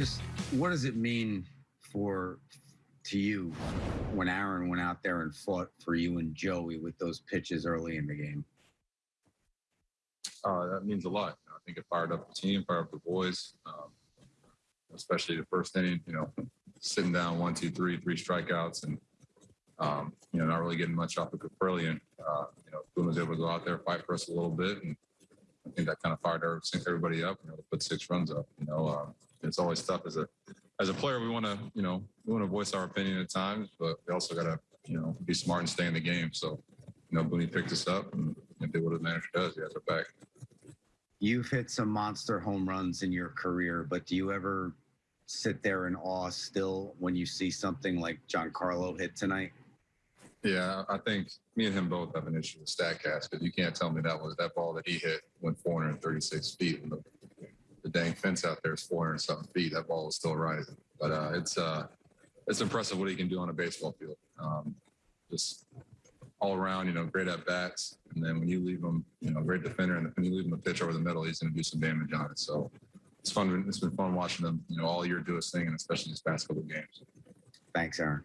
Just what does it mean for to you when Aaron went out there and fought for you and Joey with those pitches early in the game? Uh, that means a lot. I think it fired up the team, fired up the boys, um, especially the first inning. You know, sitting down one, two, three, three strikeouts, and um, you know, not really getting much off of Caprillion. Uh, you know, Boone was able to go out there, fight for us a little bit, and I think that kind of fired everybody up. You know, put six runs up. You know, uh, it's always tough as a as a player. We want to, you know, we want to voice our opinion at times, but we also got to, you know, be smart and stay in the game. So, you know, Booney picked us up and, and did what his manager does. He has our back. You've hit some monster home runs in your career, but do you ever sit there in awe still when you see something like Giancarlo hit tonight? Yeah, I think me and him both have an issue with Statcast because you can't tell me that was that ball that he hit went 436 feet. And the, the dang fence out there is 400 something feet. That ball is still rising. But uh, it's uh, it's impressive what he can do on a baseball field. Um, just all around, you know, great at bats. And then when you leave him, you know, great defender, and when you leave him a pitch over the middle, he's going to do some damage on it. So it's fun. It's been fun watching him, you know, all year do his thing, and especially these past couple of games. Thanks, Aaron.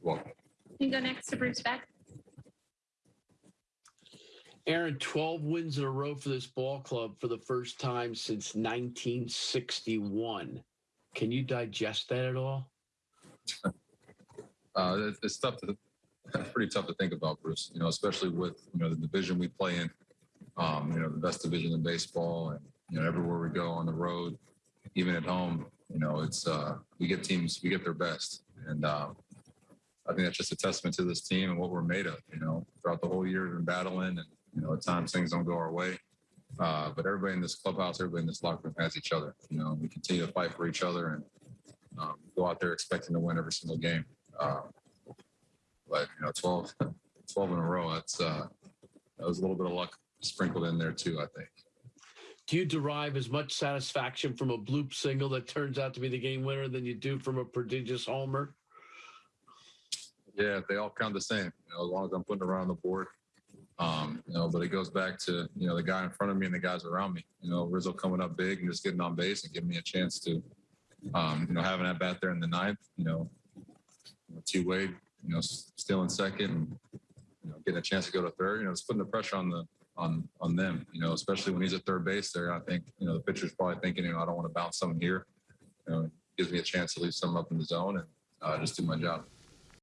Welcome. You can go next to Bruce Beck. Aaron, 12 wins in a row for this ball club for the first time since 1961. Can you digest that at all? Uh, it's, tough to, pretty tough to think about, Bruce. You know, especially with you know the division we play in. Um, you know, the best division in baseball, and you know everywhere we go on the road, even at home. You know, it's uh, we get teams, we get their best, and um, I think that's just a testament to this team and what we're made of. You know, throughout the whole year we've been battling, and you know at times things don't go our way. Uh, but everybody in this clubhouse, everybody in this locker room has each other. You know, we continue to fight for each other and um, go out there expecting to win every single game. Um, but you know, 12, 12 in a row, that's uh, that was a little bit of luck sprinkled in there too. I think. Do you derive as much satisfaction from a bloop single that turns out to be the game winner than you do from a prodigious homer? Yeah, they all count the same. You know, as long as I'm putting around the board. Um, you know, but it goes back to you know the guy in front of me and the guys around me. You know, Rizzo coming up big and just getting on base and giving me a chance to, um, you know, having that bat there in the ninth. You know, T Wade, you know, still in second, and you know, getting a chance to go to third. You know, it's putting the pressure on the on on them. You know, especially when he's at third base there. I think you know the pitcher's probably thinking, you know, I don't want to bounce something here. You know, gives me a chance to leave some up in the zone and uh, just do my job.